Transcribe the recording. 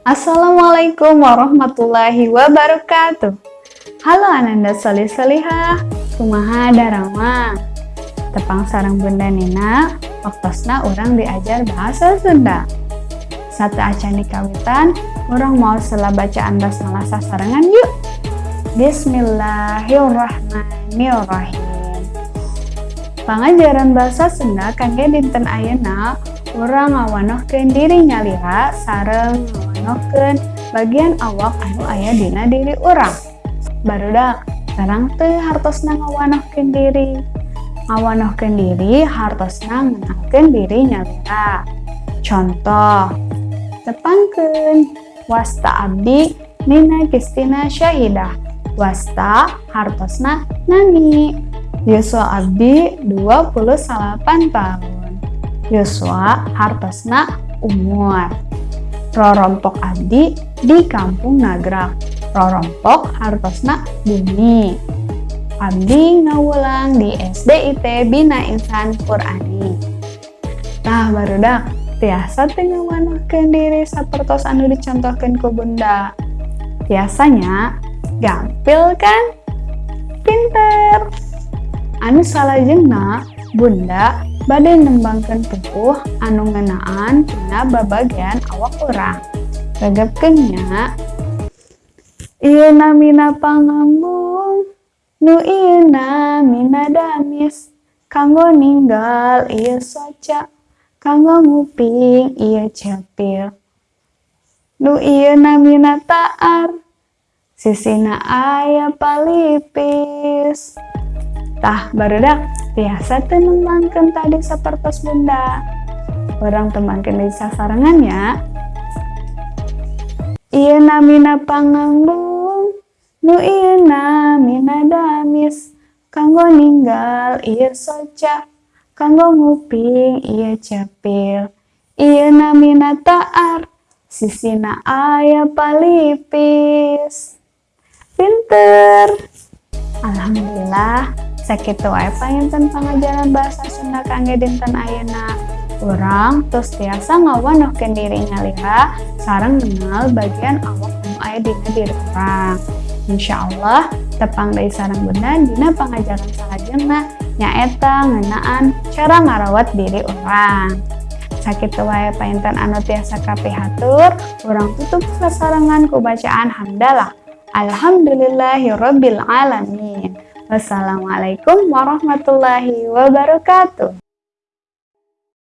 Assalamualaikum warahmatullahi wabarakatuh. Halo Ananda Solih Solihah, kumaha darama. Tepang sarang Bunda Nina, waktosna orang diajar bahasa Sunda. Satu acan di kawitan, orang mau setelah bacaan basmalah sasarangan yuk. Bismillahirrahmanirrahim. Pengajaran bahasa Sunda kangge dinten ayeuna urang ngawanohkeun diri nyalira sareng ngawanohkeun bagian awak anu aya dina diri urang. Barudak, sekarang teu hartosna ngawanohkeun diri. Ngawanohkeun diri hartosna ngenalkeun diri nyalira. Contoh, tepangkeun wasta abdi Nina Kristina Syahidah. Wasta hartosna nani. Yuswa abdi 28 tahun. Yuswa hartosna umur. Rorompok abdi di kampung Nagrak. Rorompok hartosna bumi. Abdi ngawulang di SDIT Bina Insan Qurani. Nah barudak tiasa tengah manahkeun diri sapertos anu dicontohkan ku bunda. Biasanya gampil kan? Pinter. Anu salah jengna bunda badai nembangkan pupuh anu ngenaan tina babagian awak orang. Regepkeunnya Ieu namina pangambung nu ieu namina damis. Kanggo ninggal ieu soca. Kanggo nguping ieu cepil nu ieu namina taar sisina aya palipis. Tah barudak biasa tuh nembangkan tadi seperti bunda. Orang temankan di sasarangannya. Iya namina panganggung. Nu iya namina damis. Kanggo ninggal iya soca kanggo nguping iya cepil. Iya namina taar. Sisina aya palipis. Pinter. Alhamdulillah sakit wae payanten pengajaran bahasa Sunda kangge dinten ayeuna. Orang terus tiasa ngawanohkeun diri nyalira sarang mengenal bagian awak anu aya dina diri orang Insya Allah tepang dari sarang bunda dina pengajaran salajengna nyaeta ngenaan cara ngarawat diri orang sakit wae painten anu tiasa kapihatur orang tutup sasarangan ku bacaan hamdalah. Alhamdulillahirabbil alamin Wassalamualaikum warahmatullahi wabarakatuh.